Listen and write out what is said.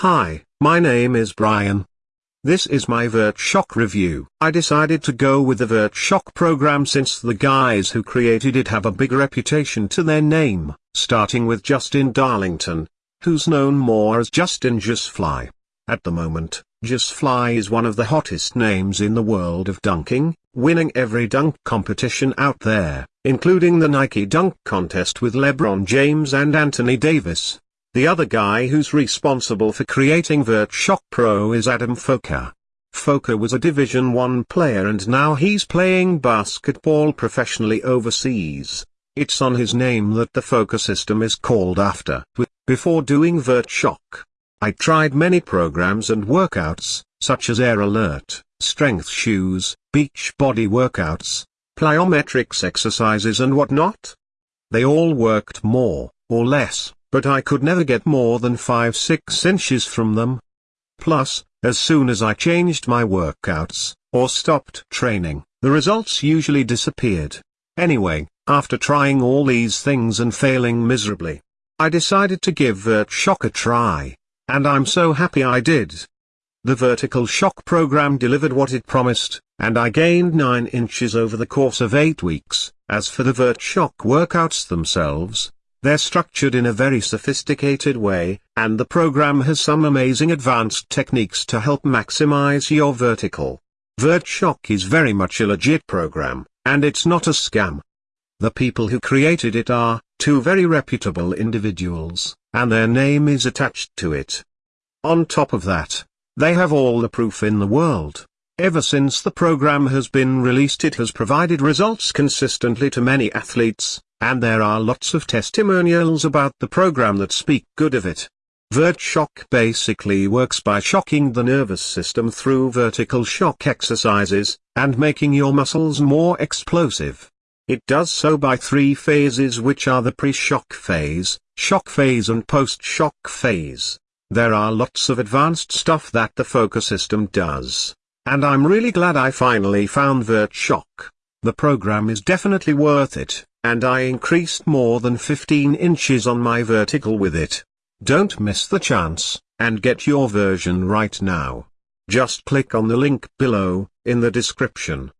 Hi, my name is Brian. This is my VertShock review. I decided to go with the VertShock program since the guys who created it have a big reputation to their name, starting with Justin Darlington, who's known more as Justin JustFly. At the moment, JustFly is one of the hottest names in the world of dunking, winning every dunk competition out there, including the Nike Dunk Contest with LeBron James and Anthony Davis. The other guy who's responsible for creating VertShock Pro is Adam Folker. Folker was a Division 1 player and now he's playing basketball professionally overseas. It's on his name that the Folker system is called after. Before doing VertShock, I tried many programs and workouts, such as Air Alert, Strength Shoes, Beach Body workouts, plyometrics exercises and whatnot. They all worked more, or less, but I could never get more than 5-6 inches from them. Plus, as soon as I changed my workouts, or stopped training, the results usually disappeared. Anyway, after trying all these things and failing miserably, I decided to give Vert Shock a try. And I'm so happy I did. The Vertical Shock program delivered what it promised, and I gained 9 inches over the course of 8 weeks. As for the Vert Shock workouts themselves, they're structured in a very sophisticated way, and the program has some amazing advanced techniques to help maximize your vertical. VertShock is very much a legit program, and it's not a scam. The people who created it are, two very reputable individuals, and their name is attached to it. On top of that, they have all the proof in the world. Ever since the program has been released it has provided results consistently to many athletes, and there are lots of testimonials about the program that speak good of it. VertShock basically works by shocking the nervous system through vertical shock exercises, and making your muscles more explosive. It does so by three phases which are the pre-shock phase, shock phase and post-shock phase. There are lots of advanced stuff that the focus system does. And I'm really glad I finally found VertShock. The program is definitely worth it and I increased more than 15 inches on my vertical with it. Don't miss the chance, and get your version right now. Just click on the link below, in the description.